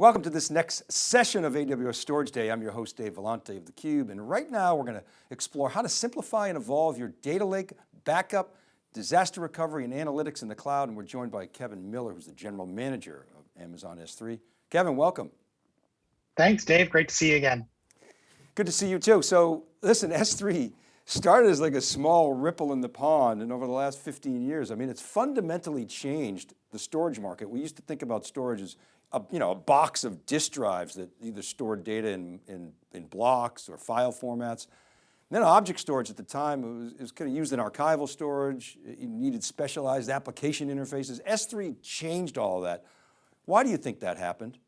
Welcome to this next session of AWS Storage Day. I'm your host, Dave Vellante of theCUBE, and right now we're going to explore how to simplify and evolve your data lake, backup, disaster recovery, and analytics in the cloud. And we're joined by Kevin Miller, who's the General Manager of Amazon S3. Kevin, welcome. Thanks, Dave. Great to see you again. Good to see you too. So listen, S3 started as like a small ripple in the pond and over the last 15 years, I mean, it's fundamentally changed the storage market. We used to think about storage as a, you know, a box of disk drives that either stored data in, in, in blocks or file formats. And then object storage at the time, it was, it was kind of used in archival storage. You needed specialized application interfaces. S3 changed all that. Why do you think that happened?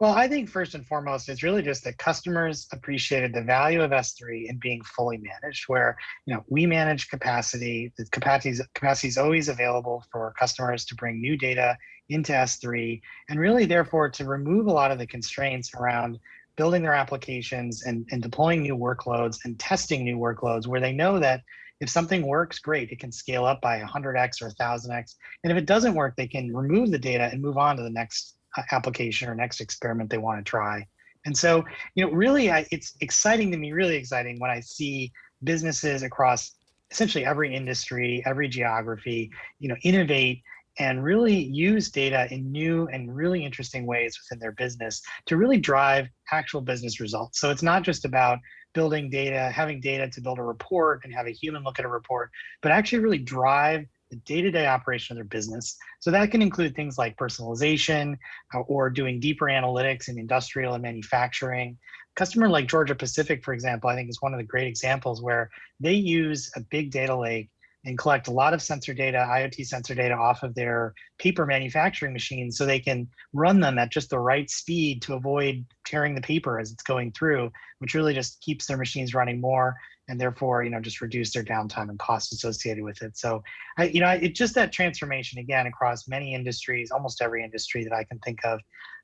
Well, I think first and foremost, it's really just that customers appreciated the value of S3 in being fully managed, where you know we manage capacity. The capacity capacity is always available for customers to bring new data into S3, and really, therefore, to remove a lot of the constraints around building their applications and, and deploying new workloads and testing new workloads, where they know that if something works, great, it can scale up by 100x or 1000x. And if it doesn't work, they can remove the data and move on to the next application or next experiment they want to try. And so, you know, really, I, it's exciting to me, really exciting when I see businesses across essentially every industry, every geography, you know, innovate and really use data in new and really interesting ways within their business to really drive actual business results. So it's not just about building data, having data to build a report and have a human look at a report, but actually really drive the day-to-day operation of their business. So that can include things like personalization uh, or doing deeper analytics in industrial and manufacturing. Customer like Georgia Pacific, for example, I think is one of the great examples where they use a big data lake and collect a lot of sensor data, IoT sensor data off of their paper manufacturing machines so they can run them at just the right speed to avoid tearing the paper as it's going through, which really just keeps their machines running more and therefore, you know, just reduce their downtime and costs associated with it. So, I, you know, it just that transformation again across many industries, almost every industry that I can think of.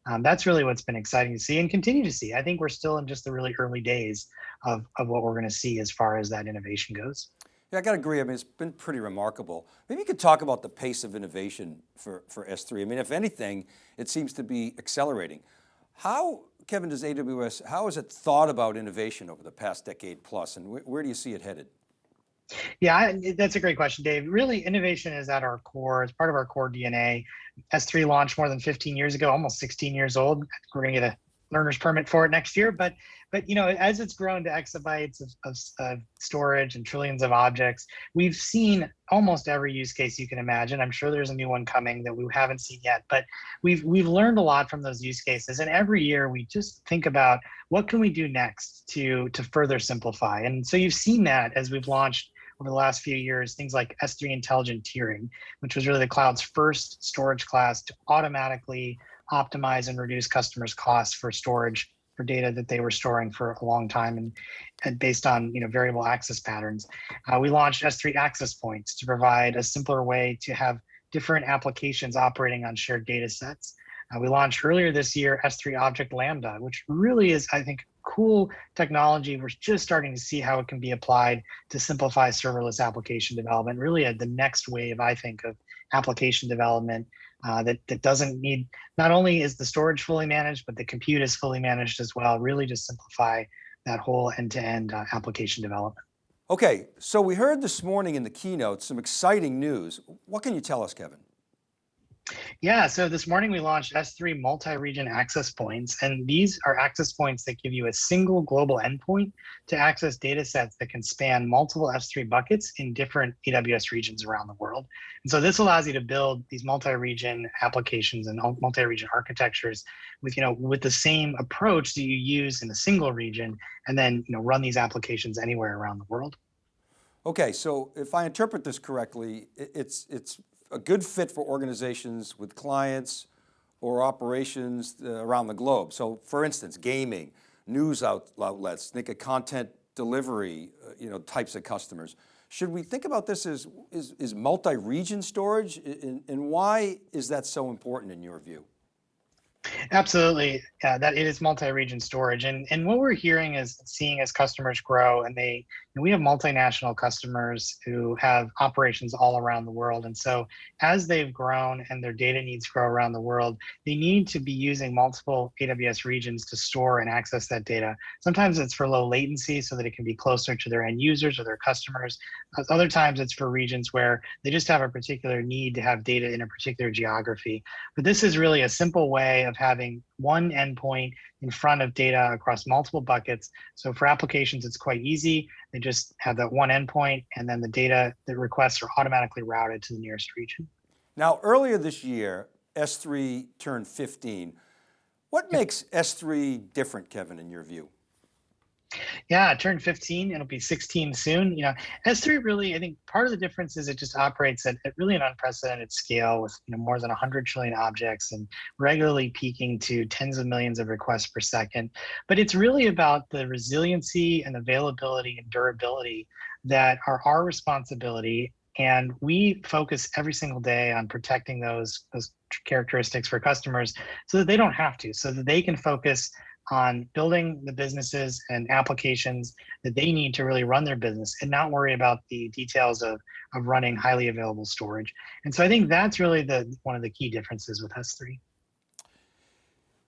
Um, that's really what's been exciting to see and continue to see. I think we're still in just the really early days of, of what we're going to see as far as that innovation goes. Yeah, I got to agree. I mean, it's been pretty remarkable. Maybe you could talk about the pace of innovation for, for S3. I mean, if anything, it seems to be accelerating. How Kevin, does AWS, how has it thought about innovation over the past decade plus and wh where do you see it headed? Yeah, that's a great question, Dave. Really, innovation is at our core. It's part of our core DNA. S3 launched more than 15 years ago, almost 16 years old. We're going to get a learner's permit for it next year. But but you know, as it's grown to exabytes of, of, of, storage and trillions of objects, we've seen almost every use case you can imagine. I'm sure there's a new one coming that we haven't seen yet, but we've we've learned a lot from those use cases. And every year we just think about what can we do next to to further simplify. And so you've seen that as we've launched over the last few years, things like S3 Intelligent Tiering, which was really the cloud's first storage class to automatically optimize and reduce customers' costs for storage for data that they were storing for a long time and, and based on you know variable access patterns. Uh, we launched S3 access points to provide a simpler way to have different applications operating on shared data sets. Uh, we launched earlier this year S3 Object Lambda, which really is, I think, cool technology. We're just starting to see how it can be applied to simplify serverless application development, really the next wave, I think, of application development uh, that, that doesn't need, not only is the storage fully managed, but the compute is fully managed as well, really to simplify that whole end-to-end -end, uh, application development. Okay, so we heard this morning in the keynote some exciting news. What can you tell us, Kevin? Yeah, so this morning we launched S3 multi-region access points, and these are access points that give you a single global endpoint to access data sets that can span multiple S3 buckets in different AWS regions around the world. And so this allows you to build these multi-region applications and multi-region architectures with, you know, with the same approach that you use in a single region, and then, you know, run these applications anywhere around the world. Okay, so if I interpret this correctly, it's, it's a good fit for organizations with clients or operations uh, around the globe. So for instance, gaming, news outlets, think of content delivery, uh, you know, types of customers. Should we think about this as is, is multi-region storage and, and why is that so important in your view? Absolutely. Yeah, that it is multi-region storage. And and what we're hearing is seeing as customers grow and they and we have multinational customers who have operations all around the world. And so as they've grown and their data needs grow around the world, they need to be using multiple AWS regions to store and access that data. Sometimes it's for low latency so that it can be closer to their end users or their customers. Other times it's for regions where they just have a particular need to have data in a particular geography. But this is really a simple way of having one endpoint in front of data across multiple buckets. So for applications, it's quite easy. They just have that one endpoint and then the data, the requests are automatically routed to the nearest region. Now, earlier this year, S3 turned 15. What makes S3 different, Kevin, in your view? Yeah, it turned 15 it'll be 16 soon. You know, S3 really, I think part of the difference is it just operates at, at really an unprecedented scale with you know more than 100 trillion objects and regularly peaking to tens of millions of requests per second. But it's really about the resiliency and availability and durability that are our responsibility and we focus every single day on protecting those those characteristics for customers so that they don't have to so that they can focus on building the businesses and applications that they need to really run their business and not worry about the details of, of running highly available storage. And so I think that's really the one of the key differences with S3.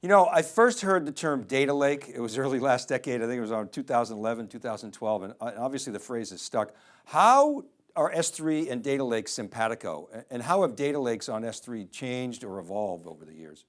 You know, I first heard the term data lake. It was early last decade. I think it was around 2011, 2012, and uh, obviously the phrase is stuck. How are S3 and data lakes simpatico? And how have data lakes on S3 changed or evolved over the years?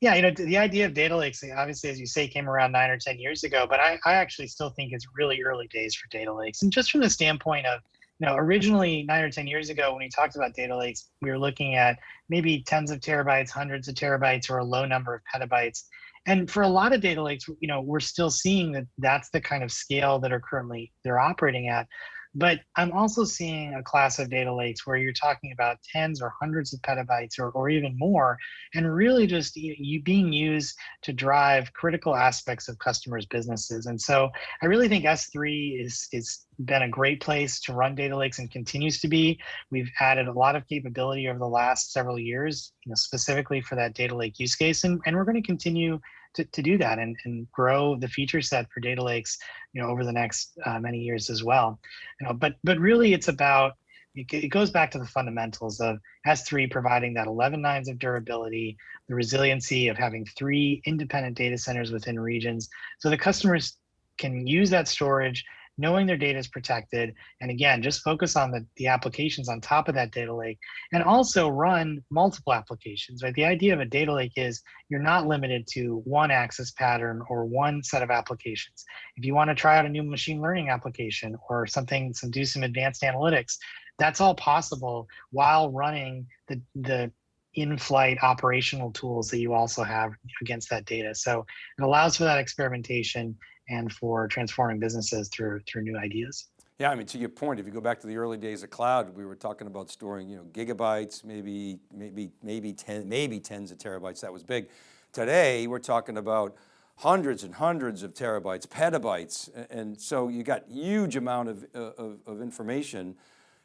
Yeah, you know, the idea of data lakes, obviously, as you say, came around nine or 10 years ago, but I, I actually still think it's really early days for data lakes. And just from the standpoint of, you know, originally nine or 10 years ago, when we talked about data lakes, we were looking at maybe tens of terabytes, hundreds of terabytes, or a low number of petabytes. And for a lot of data lakes, you know, we're still seeing that that's the kind of scale that are currently they're operating at. But I'm also seeing a class of data lakes where you're talking about tens or hundreds of petabytes or, or even more, and really just you, being used to drive critical aspects of customers' businesses. And so I really think S3 is is been a great place to run data lakes and continues to be. We've added a lot of capability over the last several years, you know, specifically for that data lake use case, and, and we're going to continue to, to do that and, and grow the feature set for data lakes, you know, over the next uh, many years as well. You know, but but really it's about it goes back to the fundamentals of S3 providing that 11 nines of durability, the resiliency of having three independent data centers within regions. So the customers can use that storage knowing their data is protected, and again, just focus on the, the applications on top of that data lake, and also run multiple applications, right? The idea of a data lake is you're not limited to one access pattern or one set of applications. If you want to try out a new machine learning application or something, some do some advanced analytics, that's all possible while running the, the in-flight operational tools that you also have against that data. So it allows for that experimentation and for transforming businesses through through new ideas. Yeah, I mean, to your point, if you go back to the early days of cloud, we were talking about storing, you know, gigabytes, maybe, maybe, maybe 10, maybe tens of terabytes, that was big. Today, we're talking about hundreds and hundreds of terabytes, petabytes. And so you got huge amount of, uh, of, of information.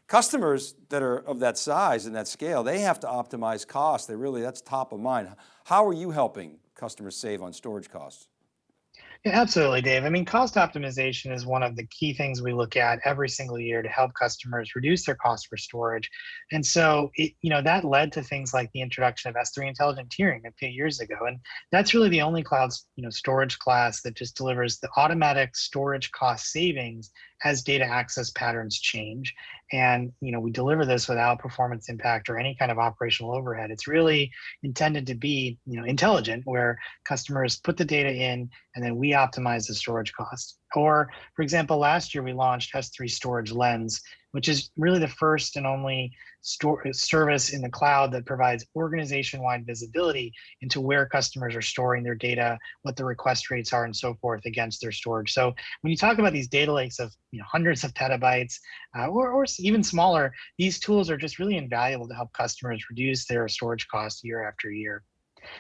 Customers that are of that size and that scale, they have to optimize costs. They really, that's top of mind. How are you helping customers save on storage costs? Yeah, absolutely, Dave. I mean, cost optimization is one of the key things we look at every single year to help customers reduce their cost for storage. And so, it, you know, that led to things like the introduction of S3 intelligent tiering a few years ago. And that's really the only cloud, you know, storage class that just delivers the automatic storage cost savings as data access patterns change. And you know, we deliver this without performance impact or any kind of operational overhead. It's really intended to be you know intelligent, where customers put the data in and then we optimize the storage cost. Or, for example, last year we launched S3 Storage Lens, which is really the first and only service in the cloud that provides organization-wide visibility into where customers are storing their data, what the request rates are, and so forth against their storage. So when you talk about these data lakes of you know, hundreds of petabytes uh, or, or even smaller, these tools are just really invaluable to help customers reduce their storage costs year after year.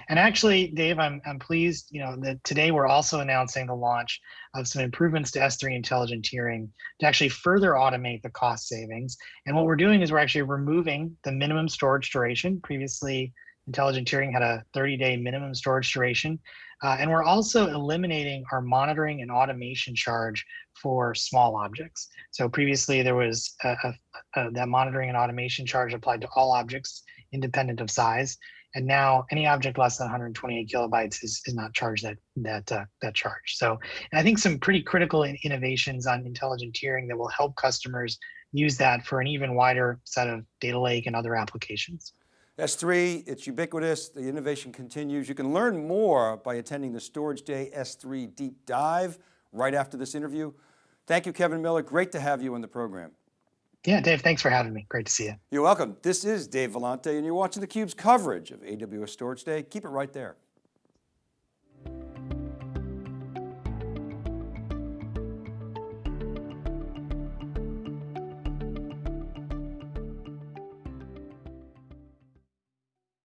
And actually, Dave, I'm, I'm pleased, you know, that today we're also announcing the launch of some improvements to S3 intelligent tiering to actually further automate the cost savings. And what we're doing is we're actually removing the minimum storage duration. Previously, intelligent tiering had a 30 day minimum storage duration. Uh, and we're also eliminating our monitoring and automation charge for small objects. So previously there was a, a, a, that monitoring and automation charge applied to all objects independent of size. And now any object less than 128 kilobytes is, is not charged that that uh, that charge. So I think some pretty critical in innovations on intelligent tiering that will help customers use that for an even wider set of data lake and other applications. S3, it's ubiquitous, the innovation continues. You can learn more by attending the Storage Day S3 Deep Dive right after this interview. Thank you, Kevin Miller. Great to have you on the program. Yeah, Dave, thanks for having me. Great to see you. You're welcome. This is Dave Vellante and you're watching theCUBE's coverage of AWS Storage Day. Keep it right there.